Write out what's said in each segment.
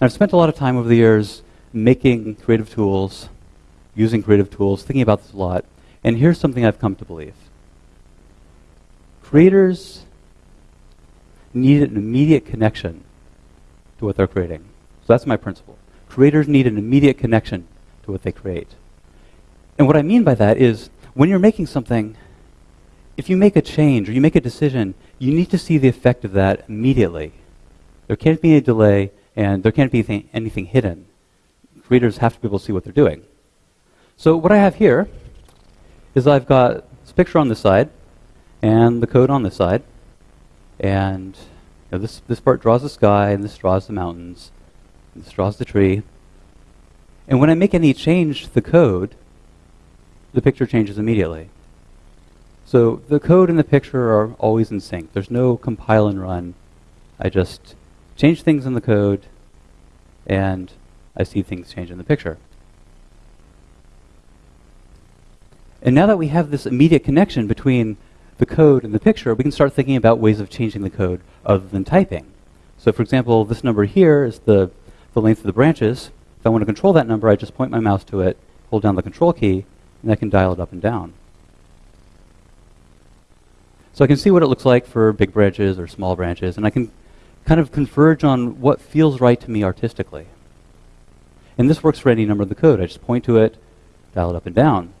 And I've spent a lot of time over the years making creative tools, using creative tools, thinking about this a lot. And here's something I've come to believe. Creators need an immediate connection to what they're creating. So that's my principle. Creators need an immediate connection to what they create. And what I mean by that is when you're making something, if you make a change or you make a decision, you need to see the effect of that immediately. There can't be a delay and there can't be anything, anything hidden. Readers have to be able to see what they're doing. So what I have here is I've got this picture on this side and the code on this side. And you know, this, this part draws the sky, and this draws the mountains, and this draws the tree. And when I make any change to the code, the picture changes immediately. So the code and the picture are always in sync. There's no compile and run. I just change things in the code, and I see things change in the picture. And now that we have this immediate connection between the code and the picture, we can start thinking about ways of changing the code other than typing. So for example, this number here is the, the length of the branches. If I want to control that number, I just point my mouse to it, hold down the control key, and I can dial it up and down. So I can see what it looks like for big branches or small branches, and I can kind of converge on what feels right to me artistically. And this works for any number of the code. I just point to it, dial it up and down.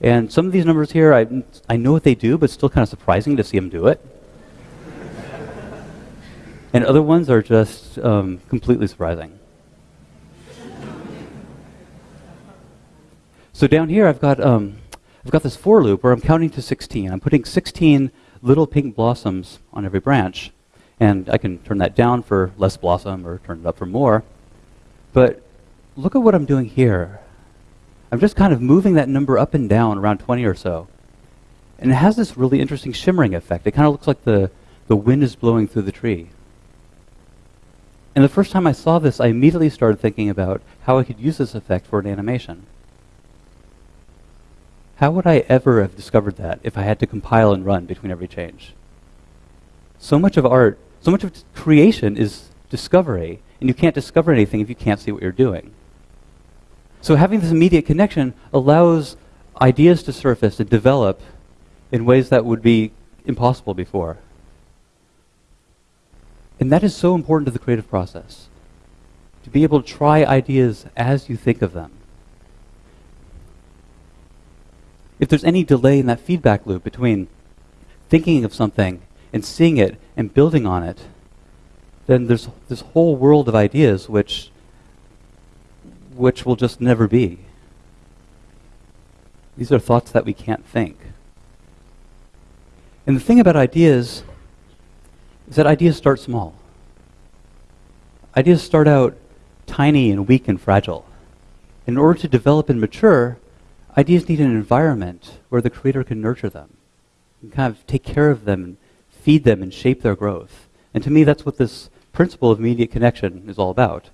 And some of these numbers here, I, I know what they do, but it's still kind of surprising to see them do it. and other ones are just um, completely surprising. so down here, I've got, um, I've got this for loop where I'm counting to 16. I'm putting 16 little pink blossoms on every branch. And I can turn that down for less blossom or turn it up for more. But look at what I'm doing here. I'm just kind of moving that number up and down around 20 or so. And it has this really interesting shimmering effect. It kind of looks like the, the wind is blowing through the tree. And the first time I saw this, I immediately started thinking about how I could use this effect for an animation. How would I ever have discovered that if I had to compile and run between every change? So much of art, so much of creation is discovery, and you can't discover anything if you can't see what you're doing. So having this immediate connection allows ideas to surface and develop in ways that would be impossible before. And that is so important to the creative process. To be able to try ideas as you think of them. If there's any delay in that feedback loop between thinking of something and seeing it and building on it, then there's this whole world of ideas which which will just never be. These are thoughts that we can't think. And the thing about ideas is that ideas start small. Ideas start out tiny and weak and fragile. In order to develop and mature, ideas need an environment where the creator can nurture them and kind of take care of them feed them and shape their growth. And to me, that's what this principle of immediate connection is all about.